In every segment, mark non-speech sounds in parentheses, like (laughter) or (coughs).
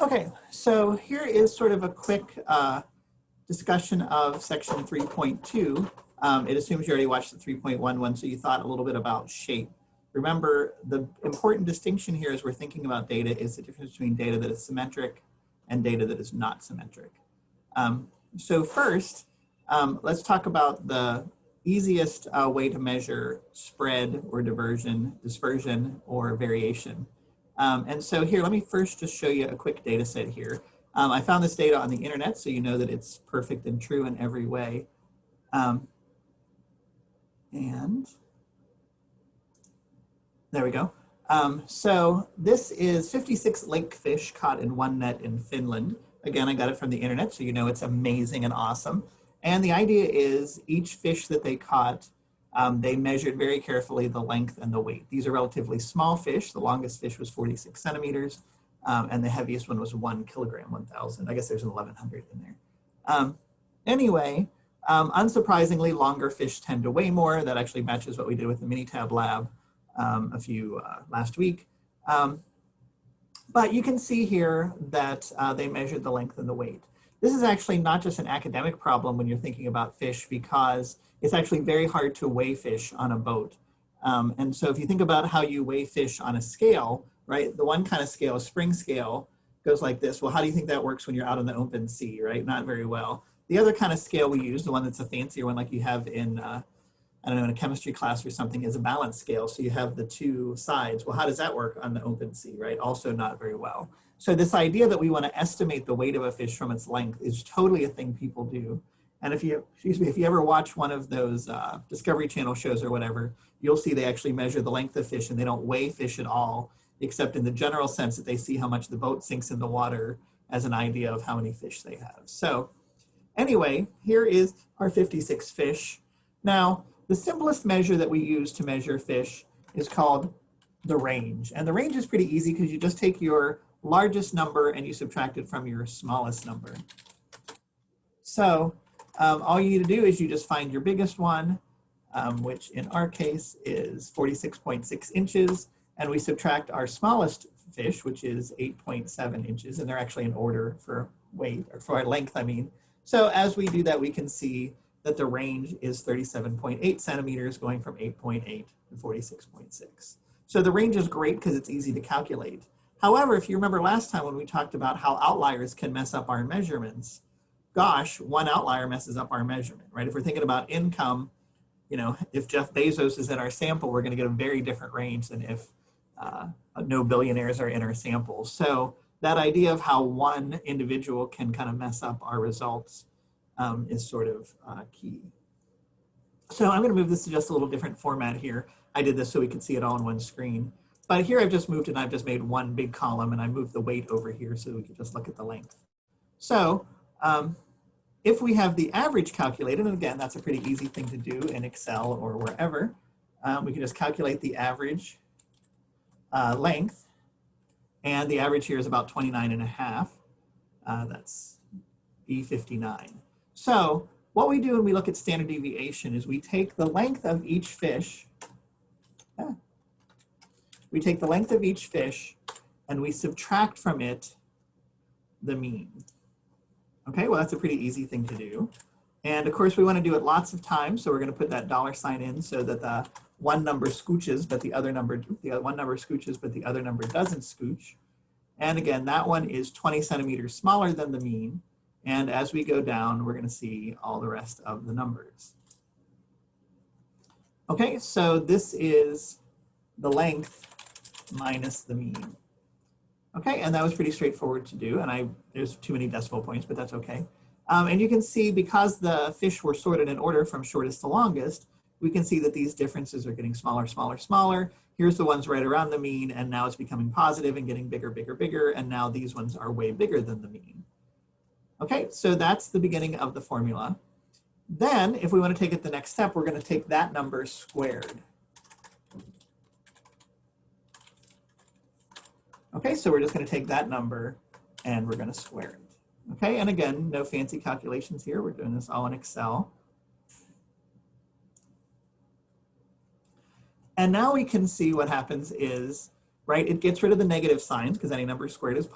Okay, so here is sort of a quick uh, discussion of section 3.2. Um, it assumes you already watched the 3.11, so you thought a little bit about shape. Remember, the important distinction here as we're thinking about data is the difference between data that is symmetric and data that is not symmetric. Um, so first, um, let's talk about the easiest uh, way to measure spread or diversion, dispersion, or variation. Um, and so here, let me first just show you a quick data set here. Um, I found this data on the internet, so you know that it's perfect and true in every way. Um, and there we go. Um, so this is 56 lake fish caught in one net in Finland. Again, I got it from the internet, so you know it's amazing and awesome. And the idea is each fish that they caught um, they measured very carefully the length and the weight. These are relatively small fish. The longest fish was 46 centimeters, um, and the heaviest one was one kilogram, 1,000. I guess there's an 1,100 in there. Um, anyway, um, unsurprisingly, longer fish tend to weigh more. That actually matches what we did with the Minitab lab um, a few uh, last week. Um, but you can see here that uh, they measured the length and the weight. This is actually not just an academic problem when you're thinking about fish because it's actually very hard to weigh fish on a boat. Um, and so if you think about how you weigh fish on a scale, right, the one kind of scale, spring scale, goes like this. Well, how do you think that works when you're out in the open sea, right? Not very well. The other kind of scale we use, the one that's a fancier one like you have in, uh, I don't know, in a chemistry class or something, is a balance scale. So you have the two sides. Well, how does that work on the open sea, right? Also not very well. So this idea that we want to estimate the weight of a fish from its length is totally a thing people do. And if you, excuse me, if you ever watch one of those uh, Discovery Channel shows or whatever, you'll see they actually measure the length of fish and they don't weigh fish at all, except in the general sense that they see how much the boat sinks in the water as an idea of how many fish they have. So anyway, here is our 56 fish. Now, the simplest measure that we use to measure fish is called the range. And the range is pretty easy because you just take your largest number and you subtract it from your smallest number. So um, all you need to do is you just find your biggest one, um, which in our case is 46.6 inches, and we subtract our smallest fish, which is 8.7 inches, and they're actually in order for weight, or for length, I mean. So as we do that, we can see that the range is 37.8 centimeters, going from 8.8 to 46.6. So the range is great because it's easy to calculate. However, if you remember last time when we talked about how outliers can mess up our measurements, gosh, one outlier messes up our measurement, right? If we're thinking about income, you know, if Jeff Bezos is in our sample, we're going to get a very different range than if uh, no billionaires are in our sample. So that idea of how one individual can kind of mess up our results um, is sort of uh, key. So I'm going to move this to just a little different format here. I did this so we could see it all on one screen. But here I've just moved and I've just made one big column and I moved the weight over here so we can just look at the length. So um, if we have the average calculated, and again, that's a pretty easy thing to do in Excel or wherever, um, we can just calculate the average uh, length. And the average here is about 29 and a half. Uh, that's E59. So what we do when we look at standard deviation is we take the length of each fish, ah, we take the length of each fish and we subtract from it the mean. Okay, well, that's a pretty easy thing to do. And of course, we want to do it lots of times. So we're going to put that dollar sign in so that the one number scooches, but the other number, the one number scooches, but the other number doesn't scooch. And again, that one is 20 centimeters smaller than the mean. And as we go down, we're going to see all the rest of the numbers. Okay, so this is the length minus the mean. Okay, and that was pretty straightforward to do, and I there's too many decimal points, but that's okay. Um, and you can see because the fish were sorted in order from shortest to longest, we can see that these differences are getting smaller, smaller, smaller. Here's the ones right around the mean, and now it's becoming positive and getting bigger, bigger, bigger, and now these ones are way bigger than the mean. Okay, so that's the beginning of the formula. Then, if we want to take it the next step, we're going to take that number squared. Okay, so we're just going to take that number and we're going to square it. Okay, and again, no fancy calculations here. We're doing this all in Excel. And now we can see what happens is, right, it gets rid of the negative signs because any number squared is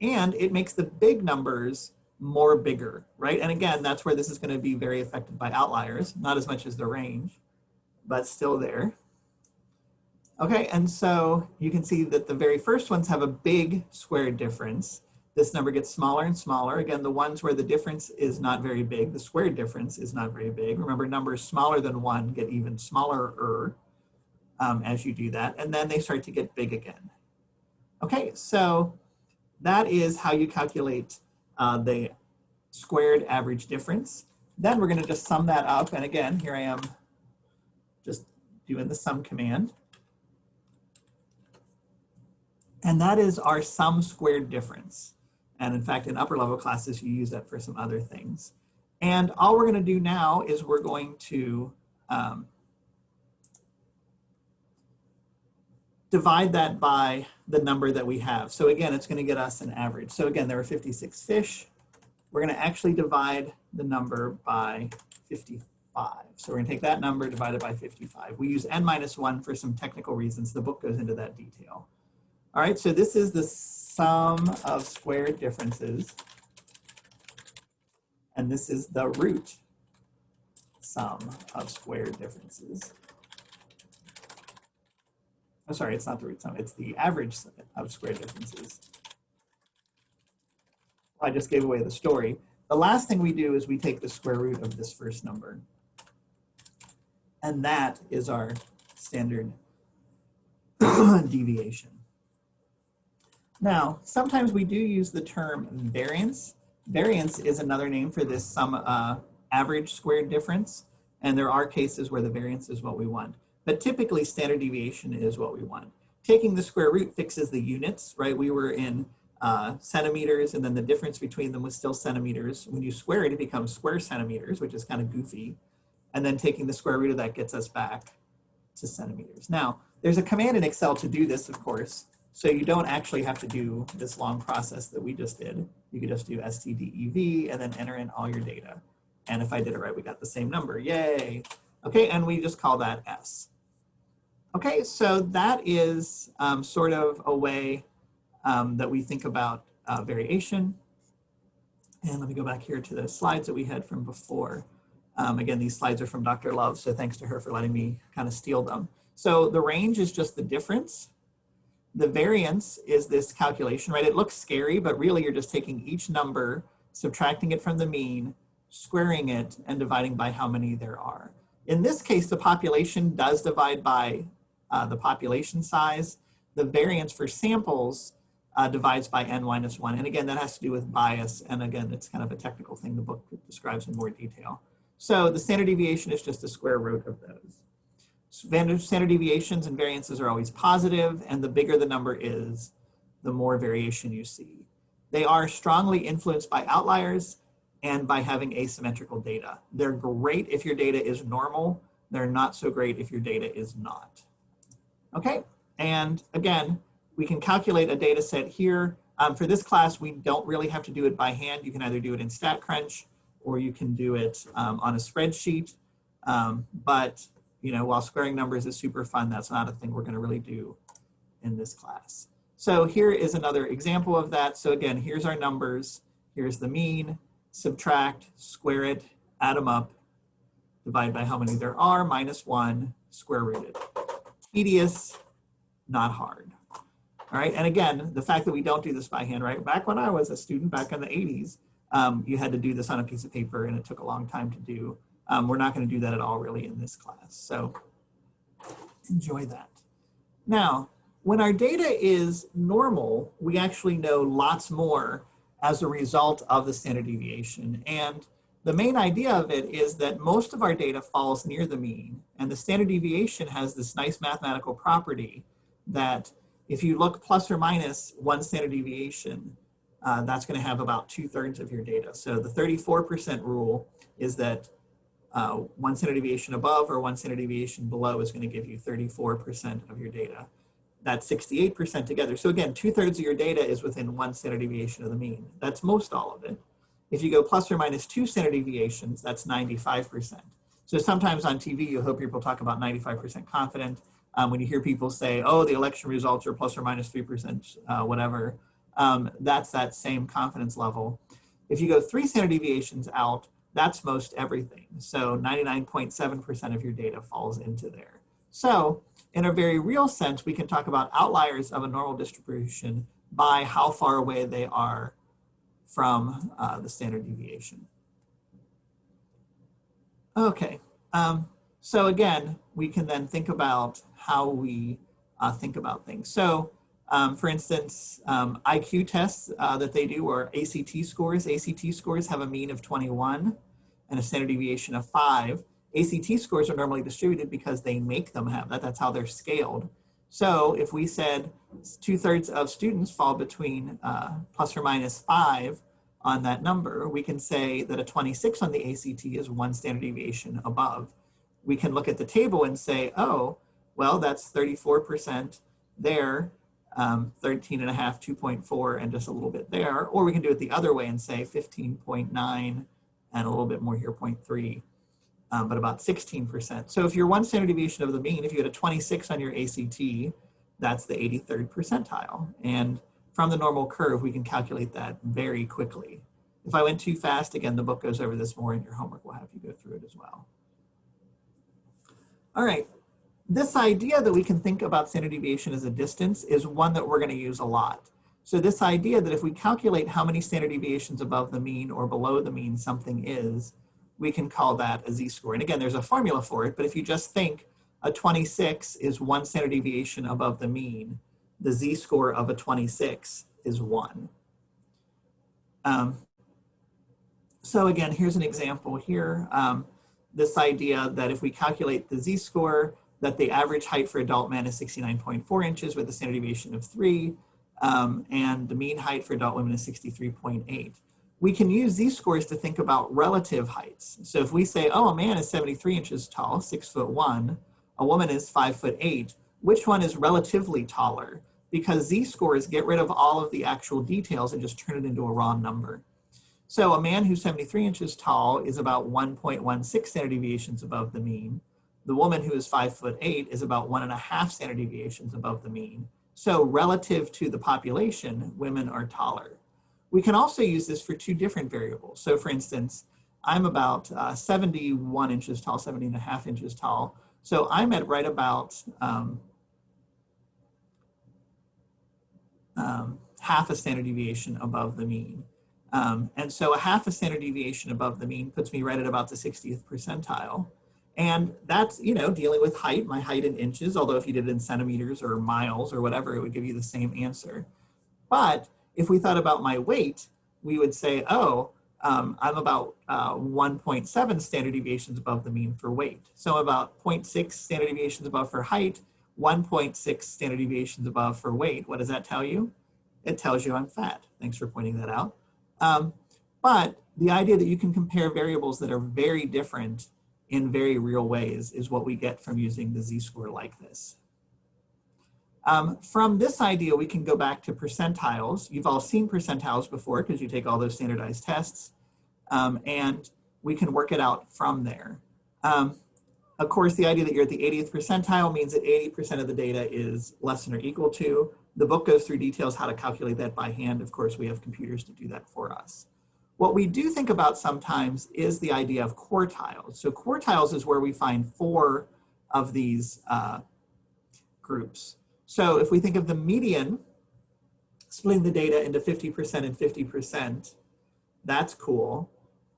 and it makes the big numbers more bigger, right? And again, that's where this is gonna be very affected by outliers, not as much as the range, but still there. Okay, and so you can see that the very first ones have a big square difference. This number gets smaller and smaller. Again, the ones where the difference is not very big, the square difference is not very big. Remember, numbers smaller than one get even smaller um, as you do that, and then they start to get big again. Okay, so that is how you calculate uh, the squared average difference. Then we're gonna just sum that up. And again, here I am just doing the sum command. And that is our sum squared difference. And in fact, in upper level classes, you use that for some other things. And all we're gonna do now is we're going to um, divide that by the number that we have. So again, it's going to get us an average. So again, there are 56 fish. We're going to actually divide the number by 55. So we're going to take that number divided by 55. We use n minus 1 for some technical reasons. The book goes into that detail. All right, so this is the sum of squared differences. And this is the root sum of squared differences. I'm sorry, it's not the root sum, it's the average of squared differences. I just gave away the story. The last thing we do is we take the square root of this first number. And that is our standard (coughs) deviation. Now, sometimes we do use the term variance. Variance is another name for this sum uh, average squared difference. And there are cases where the variance is what we want. But typically standard deviation is what we want. Taking the square root fixes the units, right? We were in uh, centimeters and then the difference between them was still centimeters. When you square it, it becomes square centimeters, which is kind of goofy. And then taking the square root of that gets us back to centimeters. Now, there's a command in Excel to do this, of course. So you don't actually have to do this long process that we just did. You could just do stdev and then enter in all your data. And if I did it right, we got the same number, yay. Okay, and we just call that S. Okay, so that is um, sort of a way um, that we think about uh, variation. And let me go back here to the slides that we had from before. Um, again, these slides are from Dr. Love, so thanks to her for letting me kind of steal them. So the range is just the difference. The variance is this calculation, right? It looks scary, but really you're just taking each number, subtracting it from the mean, squaring it, and dividing by how many there are. In this case, the population does divide by uh, the population size. The variance for samples uh, divides by n minus 1. And again, that has to do with bias. And again, it's kind of a technical thing the book describes in more detail. So the standard deviation is just the square root of those. Standard deviations and variances are always positive, and the bigger the number is, the more variation you see. They are strongly influenced by outliers and by having asymmetrical data. They're great if your data is normal. They're not so great if your data is not. Okay, and again, we can calculate a data set here. Um, for this class, we don't really have to do it by hand. You can either do it in StatCrunch or you can do it um, on a spreadsheet. Um, but you know, while squaring numbers is super fun, that's not a thing we're gonna really do in this class. So here is another example of that. So again, here's our numbers. Here's the mean, subtract, square it, add them up, divide by how many there are, minus one, square root it tedious, not hard. All right, and again, the fact that we don't do this by hand, right? Back when I was a student back in the 80s, um, you had to do this on a piece of paper and it took a long time to do. Um, we're not gonna do that at all really in this class. So enjoy that. Now, when our data is normal, we actually know lots more as a result of the standard deviation. And the main idea of it is that most of our data falls near the mean and the standard deviation has this nice mathematical property that if you look plus or minus one standard deviation, uh, that's gonna have about two thirds of your data. So the 34% rule is that uh, one standard deviation above or one standard deviation below is gonna give you 34% of your data. That's 68% together. So again, two thirds of your data is within one standard deviation of the mean. That's most all of it. If you go plus or minus two standard deviations, that's 95%. So sometimes on TV, you'll hear people talk about 95% confident. Um, when you hear people say, oh, the election results are plus or minus 3%, uh, whatever, um, that's that same confidence level. If you go three standard deviations out, that's most everything. So 99.7% of your data falls into there. So in a very real sense, we can talk about outliers of a normal distribution by how far away they are from uh, the standard deviation. Okay, um, so again, we can then think about how we uh, think about things. So um, for instance, um, IQ tests uh, that they do or ACT scores. ACT scores have a mean of 21 and a standard deviation of five. ACT scores are normally distributed because they make them have that. That's how they're scaled. So if we said two thirds of students fall between uh, plus or minus five on that number, we can say that a 26 on the ACT is one standard deviation above. We can look at the table and say, oh, well, that's 34% there, um, 13 and a half, 2.4, and just a little bit there. Or we can do it the other way and say 15.9 and a little bit more here, 0.3, um, but about 16%. So if you're one standard deviation of the mean, if you had a 26 on your ACT, that's the 83rd percentile. And from the normal curve, we can calculate that very quickly. If I went too fast, again, the book goes over this more and your homework will have you go through it as well. All right, this idea that we can think about standard deviation as a distance is one that we're gonna use a lot. So this idea that if we calculate how many standard deviations above the mean or below the mean something is, we can call that a z-score. And again, there's a formula for it, but if you just think a 26 is one standard deviation above the mean, the z-score of a 26 is one. Um, so again, here's an example here. Um, this idea that if we calculate the z-score, that the average height for adult men is 69.4 inches with a standard deviation of three, um, and the mean height for adult women is 63.8. We can use these scores to think about relative heights. So if we say, oh, a man is 73 inches tall, six foot one, a woman is five foot eight, which one is relatively taller? Because z-scores get rid of all of the actual details and just turn it into a raw number. So a man who's 73 inches tall is about 1.16 standard deviations above the mean. The woman who is five foot eight is about one and a half standard deviations above the mean. So relative to the population, women are taller. We can also use this for two different variables. So for instance, I'm about uh, 71 inches tall, 70 and a half inches tall. So I'm at right about um, um, half a standard deviation above the mean. Um, and so a half a standard deviation above the mean puts me right at about the 60th percentile. And that's, you know, dealing with height, my height in inches, although if you did it in centimeters or miles or whatever, it would give you the same answer. But if we thought about my weight, we would say, oh, um, I'm about uh, 1.7 standard deviations above the mean for weight. So about 0.6 standard deviations above for height, 1.6 standard deviations above for weight. What does that tell you? It tells you I'm fat. Thanks for pointing that out. Um, but the idea that you can compare variables that are very different in very real ways is what we get from using the z-score like this. Um, from this idea, we can go back to percentiles. You've all seen percentiles before because you take all those standardized tests. Um, and we can work it out from there. Um, of course, the idea that you're at the 80th percentile means that 80% of the data is less than or equal to. The book goes through details how to calculate that by hand. Of course, we have computers to do that for us. What we do think about sometimes is the idea of quartiles. So quartiles is where we find four of these uh, groups. So if we think of the median, splitting the data into 50% and 50%, that's cool.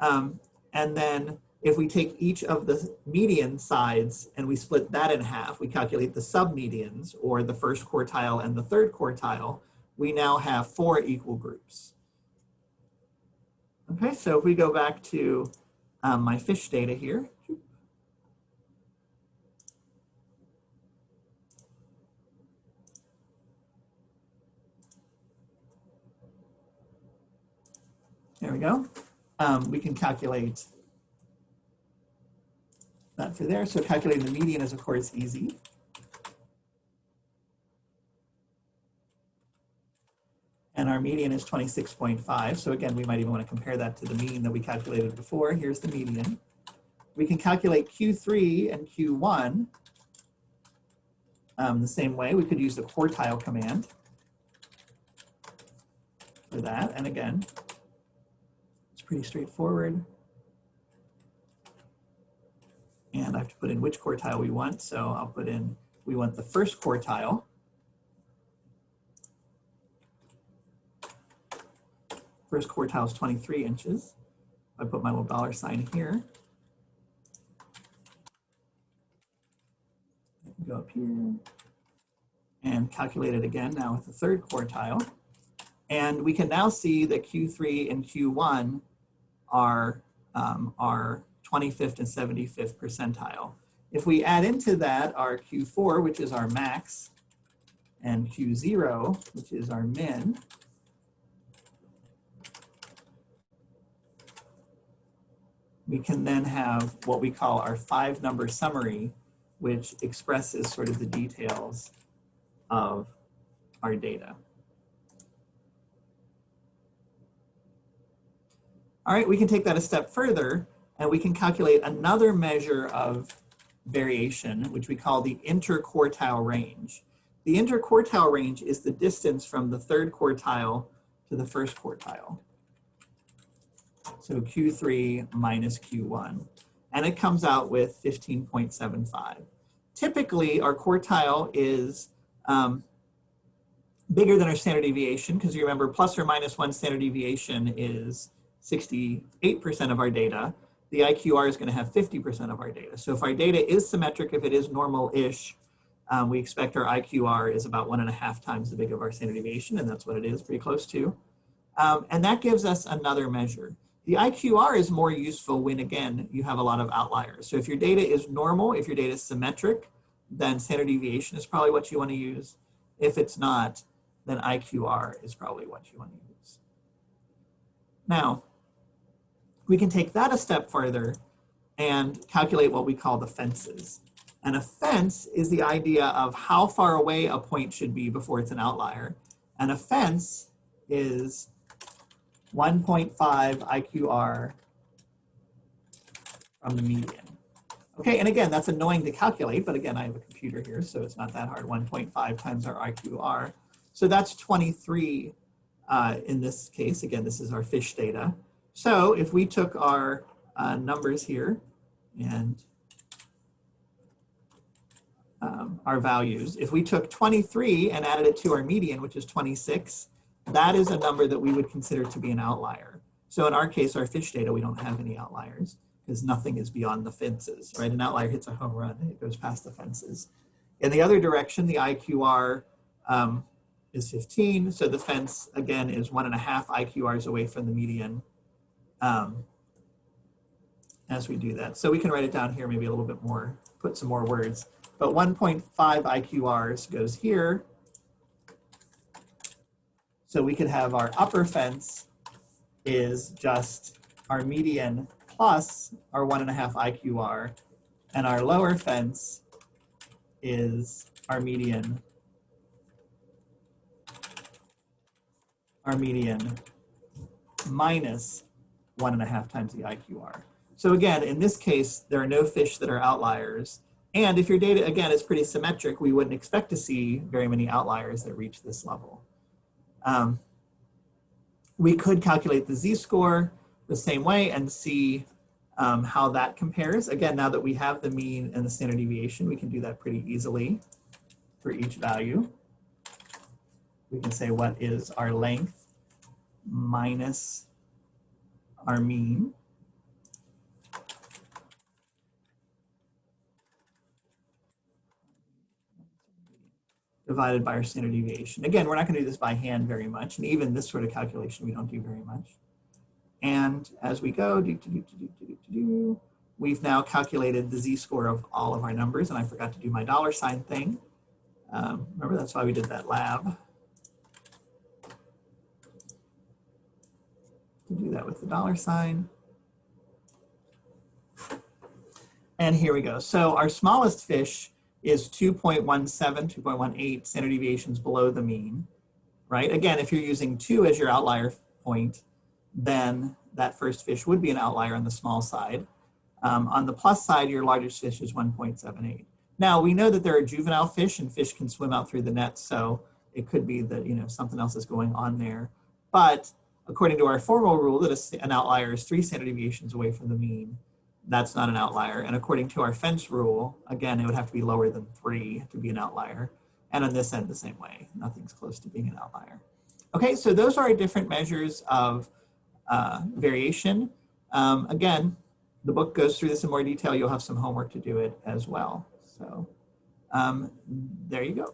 Um, and then if we take each of the median sides and we split that in half, we calculate the submedians or the first quartile and the third quartile, we now have four equal groups. Okay, so if we go back to um, my fish data here, There we go. Um, we can calculate that for there. So calculating the median is of course easy. And our median is 26.5. So again, we might even want to compare that to the mean that we calculated before. Here's the median. We can calculate Q3 and Q1 um, the same way. We could use the quartile command. for that. And again, it's pretty straightforward. And I have to put in which quartile we want. So I'll put in, we want the first quartile. First quartile is 23 inches. I put my little dollar sign here. Go up here and calculate it again now with the third quartile. And we can now see that Q3 and Q1 are, um, are 25th and 75th percentile. If we add into that our Q4, which is our max, and Q0, which is our min, we can then have what we call our five number summary, which expresses sort of the details of our data. All right, we can take that a step further and we can calculate another measure of variation, which we call the interquartile range. The interquartile range is the distance from the third quartile to the first quartile. So Q3 minus Q1. And it comes out with 15.75. Typically, our quartile is um, bigger than our standard deviation because you remember plus or minus one standard deviation is 68% of our data. The IQR is going to have 50% of our data. So if our data is symmetric, if it is normal-ish, um, we expect our IQR is about one and a half times the big of our standard deviation, and that's what it is, pretty close to. Um, and that gives us another measure. The IQR is more useful when, again, you have a lot of outliers. So if your data is normal, if your data is symmetric, then standard deviation is probably what you want to use. If it's not, then IQR is probably what you want to use. Now, we can take that a step further and calculate what we call the fences. And a fence is the idea of how far away a point should be before it's an outlier. And a fence is 1.5 IQR from the median. Okay, and again, that's annoying to calculate, but again, I have a computer here, so it's not that hard. 1.5 times our IQR. So that's 23 uh, in this case. Again, this is our fish data. So if we took our uh, numbers here and um, our values, if we took 23 and added it to our median, which is 26, that is a number that we would consider to be an outlier. So in our case, our fish data, we don't have any outliers because nothing is beyond the fences, right? An outlier hits a home run, it goes past the fences. In the other direction, the IQR um, is 15. So the fence, again, is one and a half IQRs away from the median um, as we do that. So we can write it down here maybe a little bit more, put some more words. But 1.5 IQRs goes here. So we could have our upper fence is just our median plus our one and a half IQR, and our lower fence is our median, our median minus one and a half times the IQR. So again, in this case, there are no fish that are outliers. And if your data, again, is pretty symmetric, we wouldn't expect to see very many outliers that reach this level. Um, we could calculate the z-score the same way and see um, how that compares. Again, now that we have the mean and the standard deviation, we can do that pretty easily for each value. We can say what is our length minus our mean. Divided by our standard deviation. Again, we're not going to do this by hand very much, and even this sort of calculation we don't do very much. And as we go, do, do, do, we've now calculated the z-score of all of our numbers, and I forgot to do my dollar sign thing. Um, remember, that's why we did that lab. To do that with the dollar sign. And here we go. So our smallest fish is 2.17, 2.18 standard deviations below the mean, right? Again, if you're using two as your outlier point, then that first fish would be an outlier on the small side. Um, on the plus side, your largest fish is 1.78. Now, we know that there are juvenile fish and fish can swim out through the net, so it could be that, you know, something else is going on there. But according to our formal rule that an outlier is three standard deviations away from the mean, that's not an outlier. And according to our fence rule, again, it would have to be lower than three to be an outlier. And on this end, the same way, nothing's close to being an outlier. Okay, so those are our different measures of uh, variation. Um, again, the book goes through this in more detail. You'll have some homework to do it as well. So um, there you go.